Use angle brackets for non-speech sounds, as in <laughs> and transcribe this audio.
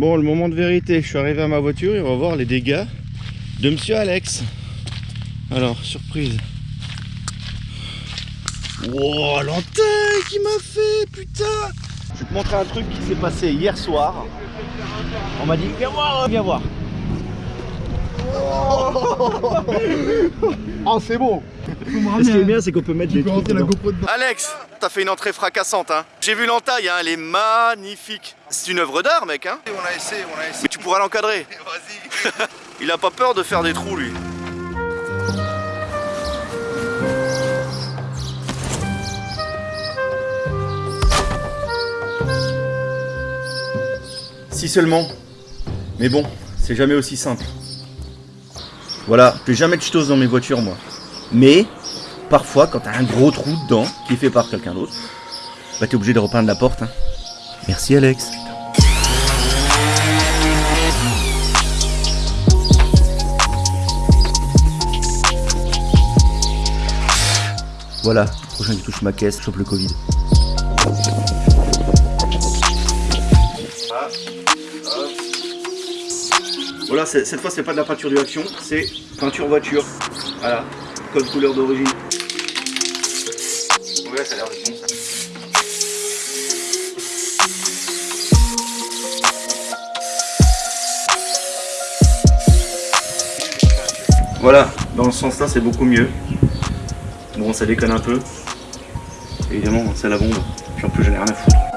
Bon, le moment de vérité, je suis arrivé à ma voiture et on va voir les dégâts de Monsieur Alex. Alors, surprise. Wow, l'entaille qui m'a fait, putain Je vais te montrer un truc qui s'est passé hier soir. On m'a dit, viens voir, viens voir. Oh, <laughs> c'est bon Ce qui est bien, c'est qu'on peut mettre des peux trucs rentrer la dedans. GoPro dedans. Alex, t'as fait une entrée fracassante, hein. J'ai vu l'entaille, hein, elle est magnifique. C'est une œuvre d'art, mec, hein. On a essayé, on a essayé. Mais tu pourras l'encadrer. <laughs> Vas-y. <laughs> Il a pas peur de faire des trous, lui. Si seulement. Mais bon, c'est jamais aussi simple. Voilà, je vais jamais de ch'tos dans mes voitures, moi. Mais, parfois, quand t'as un gros trou dedans, qui est fait par quelqu'un d'autre, bah t'es obligé de repeindre la porte. hein. Merci, Alex. Voilà, prochain qui touche ma caisse, chope le Covid. Voilà, cette fois c'est pas de la peinture du action, c'est peinture voiture. Voilà, code couleur d'origine. Ouais, ça a l'air de bon ça. Voilà, dans le sens là c'est beaucoup mieux. Bon, ça déconne un peu. Évidemment, c'est la bombe. Puis en plus, j'en ai rien à foutre.